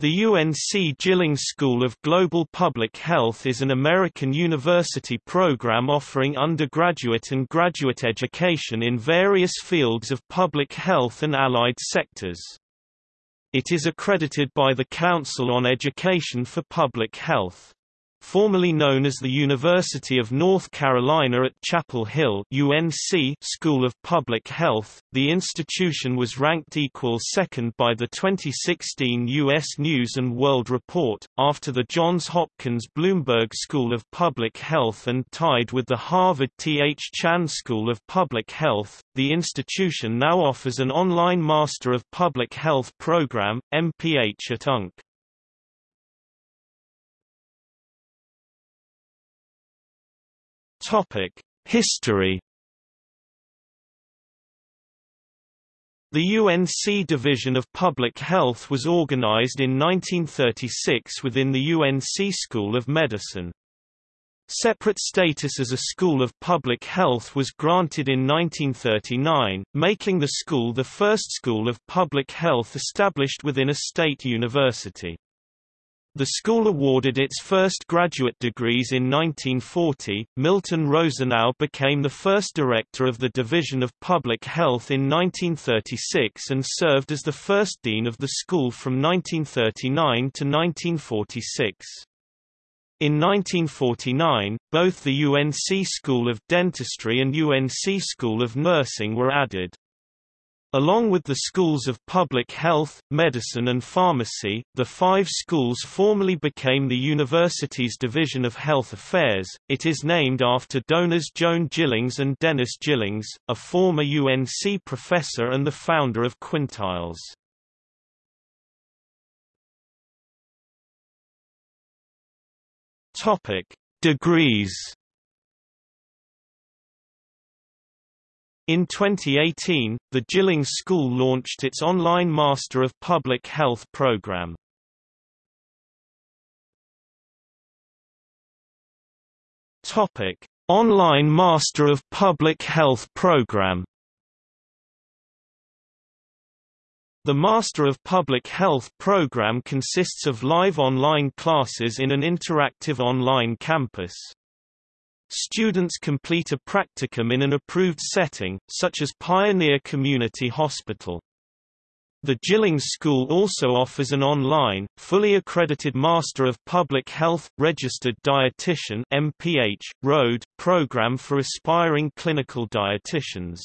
The UNC Gillings School of Global Public Health is an American university program offering undergraduate and graduate education in various fields of public health and allied sectors. It is accredited by the Council on Education for Public Health. Formerly known as the University of North Carolina at Chapel Hill UNC School of Public Health, the institution was ranked equal second by the 2016 U.S. News & World Report, after the Johns Hopkins Bloomberg School of Public Health and tied with the Harvard T. H. Chan School of Public Health. The institution now offers an online Master of Public Health program, MPH at UNC. Topic: History. The UNC Division of Public Health was organized in 1936 within the UNC School of Medicine. Separate status as a school of public health was granted in 1939, making the school the first school of public health established within a state university. The school awarded its first graduate degrees in 1940. Milton Rosenau became the first director of the Division of Public Health in 1936 and served as the first dean of the school from 1939 to 1946. In 1949, both the UNC School of Dentistry and UNC School of Nursing were added. Along with the schools of public health, medicine and pharmacy, the five schools formally became the university's Division of Health Affairs. It is named after donors Joan Gillings and Dennis Gillings, a former UNC professor and the founder of Quintiles. Topic: Degrees In 2018, the Gilling School launched its online Master of Public Health program. Topic: Online Master of Public Health program. The Master of Public Health program consists of live online classes in an interactive online campus. Students complete a practicum in an approved setting, such as Pioneer Community Hospital. The Gillings School also offers an online, fully accredited Master of Public Health, Registered Dietitian MPH, ROAD, program for aspiring clinical dietitians.